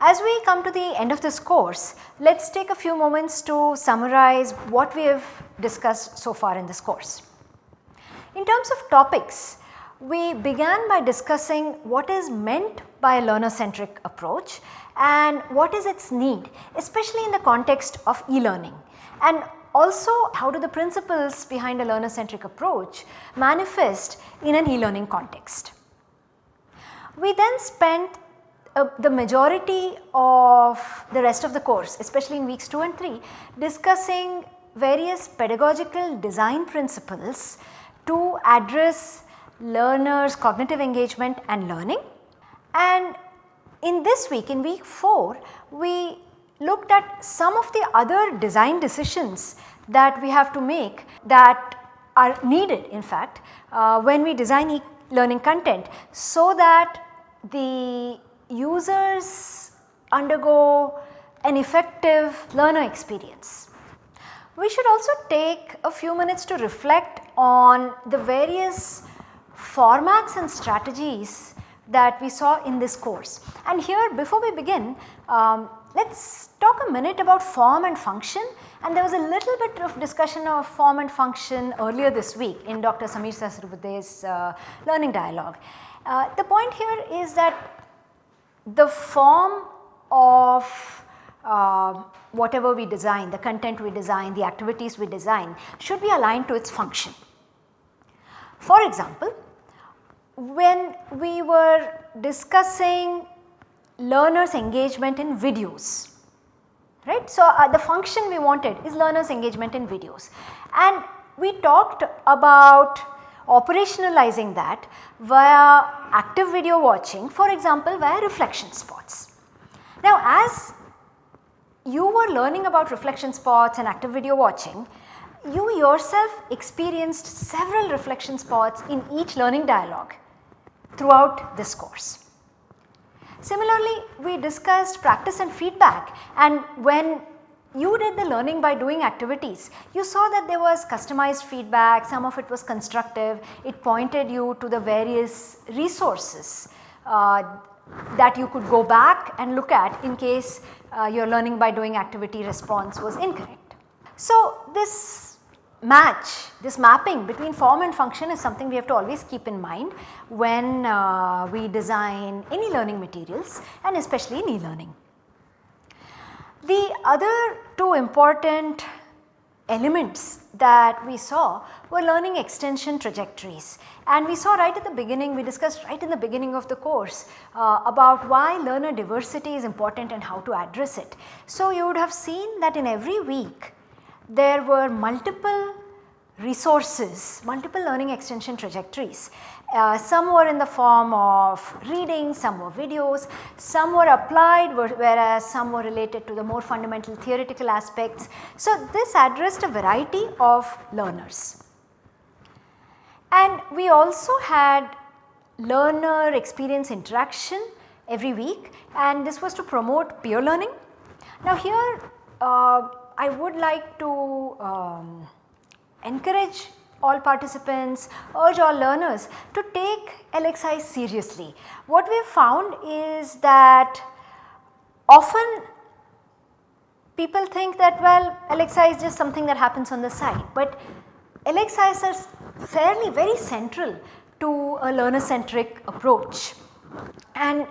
As we come to the end of this course, let us take a few moments to summarize what we have discussed so far in this course. In terms of topics, we began by discussing what is meant by a learner centric approach and what is its need especially in the context of e-learning and also how do the principles behind a learner centric approach manifest in an e-learning context. We then spent uh, the majority of the rest of the course especially in weeks 2 and 3 discussing various pedagogical design principles to address learners cognitive engagement and learning. And in this week in week 4 we looked at some of the other design decisions that we have to make that are needed in fact uh, when we design e-learning content so that the users undergo an effective learner experience. We should also take a few minutes to reflect on the various formats and strategies that we saw in this course. And here before we begin, um, let us talk a minute about form and function and there was a little bit of discussion of form and function earlier this week in Dr. Sameer Sahasrabudhe's uh, learning dialogue. Uh, the point here is that the form of uh, whatever we design, the content we design, the activities we design should be aligned to its function. For example, when we were discussing learners engagement in videos, right. So, uh, the function we wanted is learners engagement in videos and we talked about operationalizing that via active video watching for example via reflection spots. Now as you were learning about reflection spots and active video watching, you yourself experienced several reflection spots in each learning dialogue throughout this course. Similarly, we discussed practice and feedback and when you did the learning by doing activities, you saw that there was customized feedback, some of it was constructive, it pointed you to the various resources uh, that you could go back and look at in case uh, your learning by doing activity response was incorrect. So, this match this mapping between form and function is something we have to always keep in mind when uh, we design any learning materials and especially in e-learning. The other two important elements that we saw were learning extension trajectories and we saw right at the beginning we discussed right in the beginning of the course uh, about why learner diversity is important and how to address it. So, you would have seen that in every week there were multiple resources, multiple learning extension trajectories. Uh, some were in the form of reading, some were videos, some were applied whereas some were related to the more fundamental theoretical aspects. So, this addressed a variety of learners. And we also had learner experience interaction every week and this was to promote peer learning. Now here uh, I would like to um, encourage all participants, urge all learners to take LXI seriously. What we have found is that often people think that well LXI is just something that happens on the side, but LXIs are fairly very central to a learner centric approach and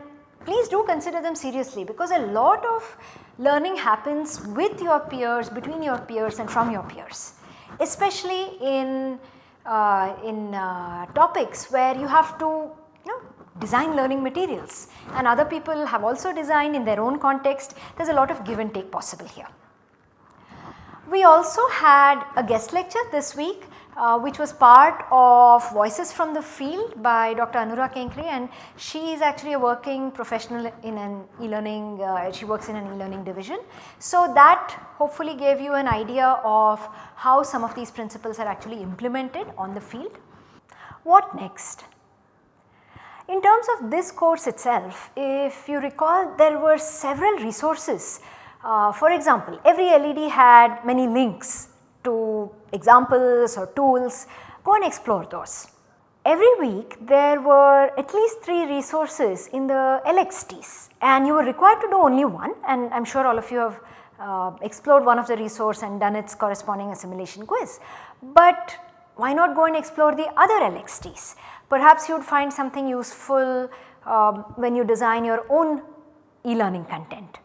please do consider them seriously because a lot of learning happens with your peers, between your peers and from your peers especially in, uh, in uh, topics where you have to you know design learning materials and other people have also designed in their own context there is a lot of give and take possible here. We also had a guest lecture this week uh, which was part of Voices from the Field by Dr. Anura Kenkre and she is actually a working professional in an e-learning, uh, she works in an e-learning division. So that hopefully gave you an idea of how some of these principles are actually implemented on the field. What next? In terms of this course itself, if you recall there were several resources. Uh, for example, every LED had many links to examples or tools, go and explore those. every week there were at least 3 resources in the LXTs and you were required to do only one and I am sure all of you have uh, explored one of the resource and done its corresponding assimilation quiz. But why not go and explore the other LXTs? Perhaps you would find something useful um, when you design your own e-learning content.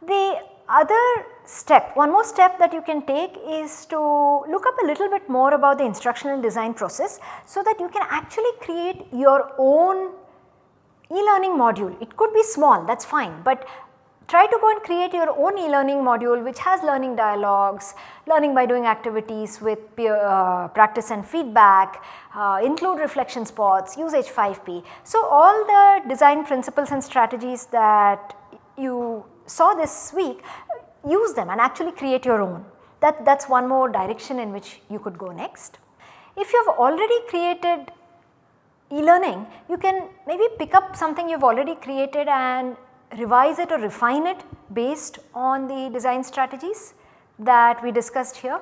The other step, one more step that you can take is to look up a little bit more about the instructional design process so that you can actually create your own e-learning module. It could be small that is fine, but try to go and create your own e-learning module which has learning dialogues, learning by doing activities with peer uh, practice and feedback, uh, include reflection spots, use H5P. So, all the design principles and strategies that you saw this week use them and actually create your own. That that is one more direction in which you could go next. If you have already created e-learning, you can maybe pick up something you have already created and revise it or refine it based on the design strategies that we discussed here.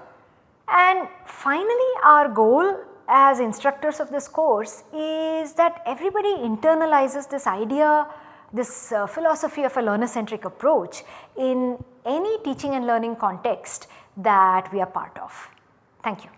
And finally our goal as instructors of this course is that everybody internalizes this idea, this uh, philosophy of a learner centric approach in any teaching and learning context that we are part of. Thank you.